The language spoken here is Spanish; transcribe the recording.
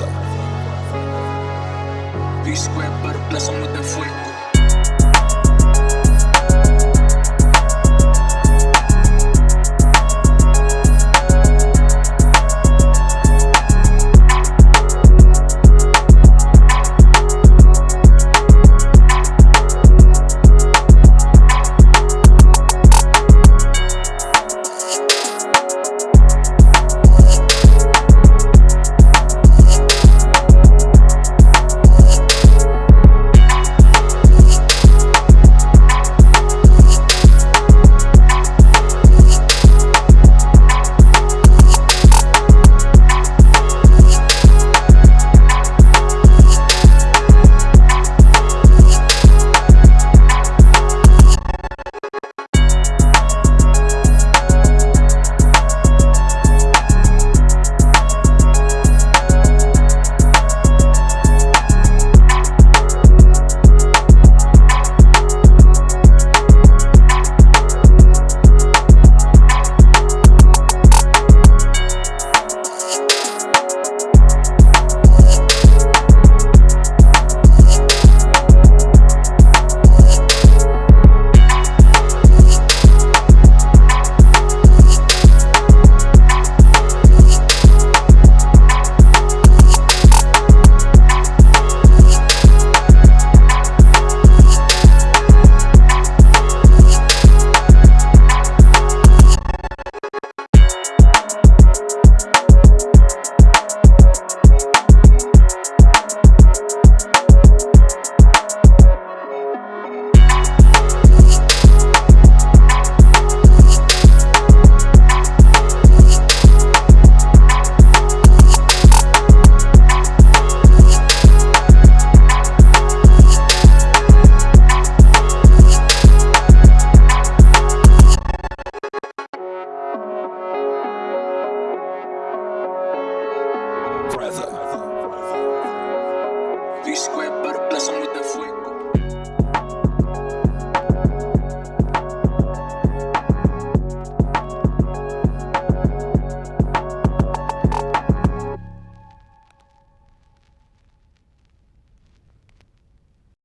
fuerza. Disco en perplejo, no te fuego. Brother.